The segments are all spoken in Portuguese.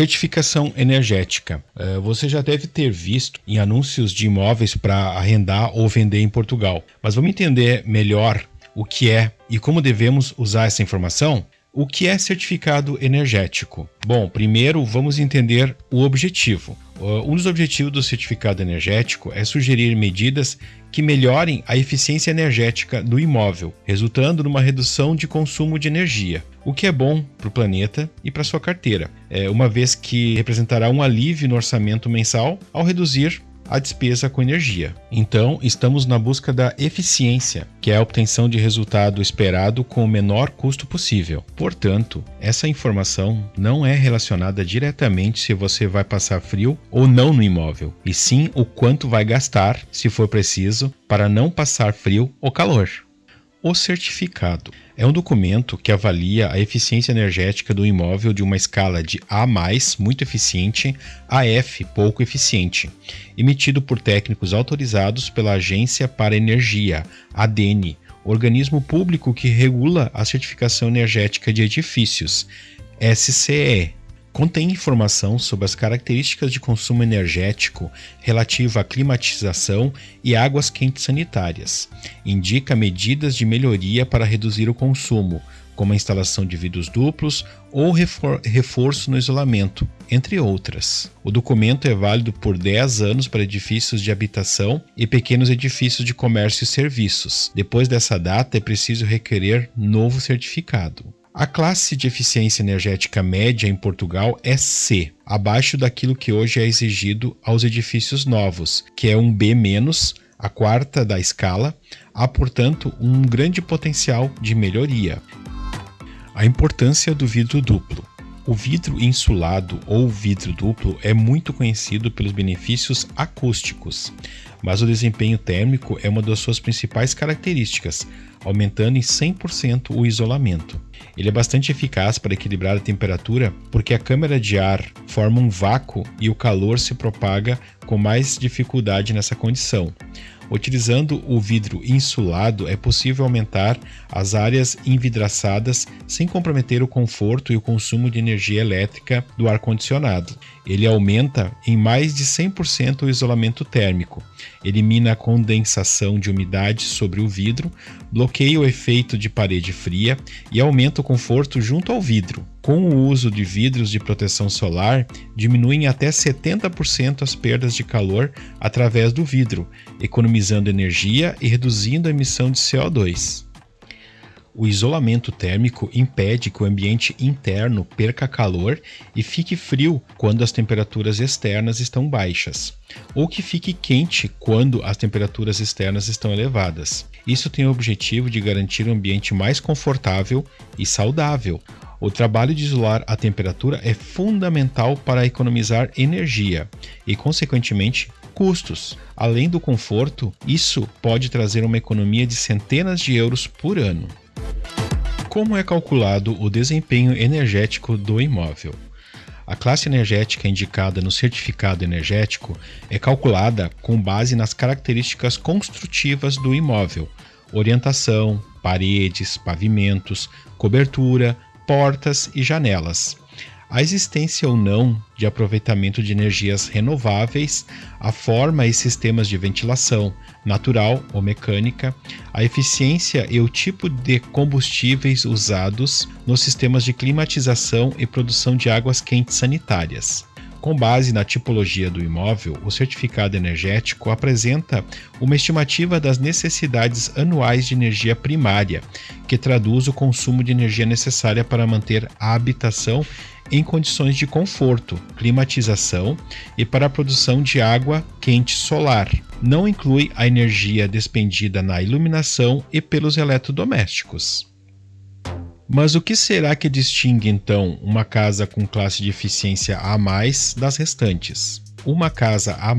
Certificação energética. É, você já deve ter visto em anúncios de imóveis para arrendar ou vender em Portugal. Mas vamos entender melhor o que é e como devemos usar essa informação? O que é certificado energético? Bom, primeiro vamos entender o objetivo. Um dos objetivos do certificado energético é sugerir medidas que melhorem a eficiência energética do imóvel, resultando numa redução de consumo de energia, o que é bom para o planeta e para sua carteira, é, uma vez que representará um alívio no orçamento mensal ao reduzir a despesa com energia. Então, estamos na busca da eficiência, que é a obtenção de resultado esperado com o menor custo possível. Portanto, essa informação não é relacionada diretamente se você vai passar frio ou não no imóvel, e sim o quanto vai gastar, se for preciso, para não passar frio ou calor. O certificado é um documento que avalia a eficiência energética do imóvel de uma escala de A+, muito eficiente, a F, pouco eficiente, emitido por técnicos autorizados pela Agência para Energia, ADN, organismo público que regula a certificação energética de edifícios, SCE, Contém informação sobre as características de consumo energético relativa à climatização e águas quentes sanitárias. Indica medidas de melhoria para reduzir o consumo, como a instalação de vidros duplos ou refor reforço no isolamento, entre outras. O documento é válido por 10 anos para edifícios de habitação e pequenos edifícios de comércio e serviços. Depois dessa data, é preciso requerer novo certificado. A classe de eficiência energética média em Portugal é C, abaixo daquilo que hoje é exigido aos edifícios novos, que é um B-, a quarta da escala, há, portanto, um grande potencial de melhoria. A importância do vidro duplo. O vidro insulado ou vidro duplo é muito conhecido pelos benefícios acústicos, mas o desempenho térmico é uma das suas principais características, aumentando em 100% o isolamento. Ele é bastante eficaz para equilibrar a temperatura porque a câmara de ar forma um vácuo e o calor se propaga com mais dificuldade nessa condição. Utilizando o vidro insulado, é possível aumentar as áreas envidraçadas sem comprometer o conforto e o consumo de energia elétrica do ar-condicionado. Ele aumenta em mais de 100% o isolamento térmico, elimina a condensação de umidade sobre o vidro, bloqueia o efeito de parede fria e aumenta o conforto junto ao vidro. Com o uso de vidros de proteção solar, diminuem até 70% as perdas de calor através do vidro, economizando energia e reduzindo a emissão de CO2. O isolamento térmico impede que o ambiente interno perca calor e fique frio quando as temperaturas externas estão baixas, ou que fique quente quando as temperaturas externas estão elevadas. Isso tem o objetivo de garantir um ambiente mais confortável e saudável. O trabalho de isolar a temperatura é fundamental para economizar energia e, consequentemente, custos. Além do conforto, isso pode trazer uma economia de centenas de euros por ano. Como é calculado o desempenho energético do imóvel? A classe energética indicada no certificado energético é calculada com base nas características construtivas do imóvel: orientação, paredes, pavimentos, cobertura, portas e janelas a existência ou não de aproveitamento de energias renováveis, a forma e sistemas de ventilação, natural ou mecânica, a eficiência e o tipo de combustíveis usados nos sistemas de climatização e produção de águas quentes sanitárias. Com base na tipologia do imóvel, o certificado energético apresenta uma estimativa das necessidades anuais de energia primária, que traduz o consumo de energia necessária para manter a habitação em condições de conforto, climatização e para a produção de água quente solar. Não inclui a energia despendida na iluminação e pelos eletrodomésticos. Mas o que será que distingue então uma casa com classe de eficiência A das restantes? Uma casa A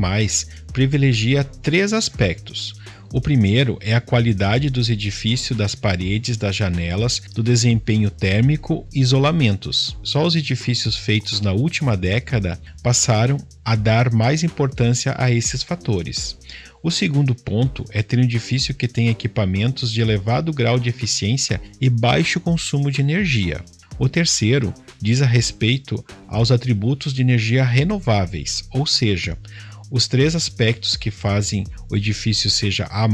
privilegia três aspectos o primeiro é a qualidade dos edifícios, das paredes, das janelas, do desempenho térmico e isolamentos. Só os edifícios feitos na última década passaram a dar mais importância a esses fatores. O segundo ponto é ter um edifício que tem equipamentos de elevado grau de eficiência e baixo consumo de energia. O terceiro diz a respeito aos atributos de energia renováveis, ou seja, os três aspectos que fazem o edifício seja A+,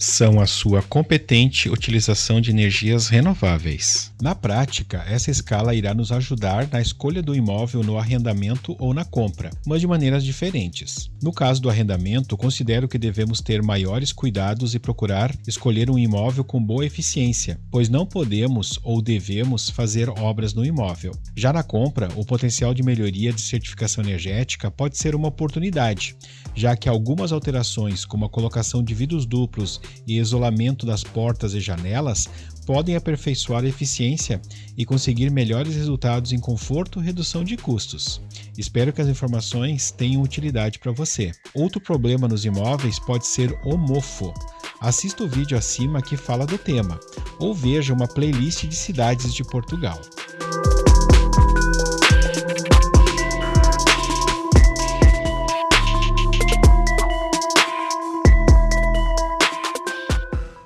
são a sua competente utilização de energias renováveis. Na prática, essa escala irá nos ajudar na escolha do imóvel no arrendamento ou na compra, mas de maneiras diferentes. No caso do arrendamento, considero que devemos ter maiores cuidados e procurar escolher um imóvel com boa eficiência, pois não podemos ou devemos fazer obras no imóvel. Já na compra, o potencial de melhoria de certificação energética pode ser uma oportunidade já que algumas alterações, como a colocação de vidros duplos e isolamento das portas e janelas, podem aperfeiçoar a eficiência e conseguir melhores resultados em conforto e redução de custos. Espero que as informações tenham utilidade para você. Outro problema nos imóveis pode ser o mofo. Assista o vídeo acima que fala do tema, ou veja uma playlist de cidades de Portugal.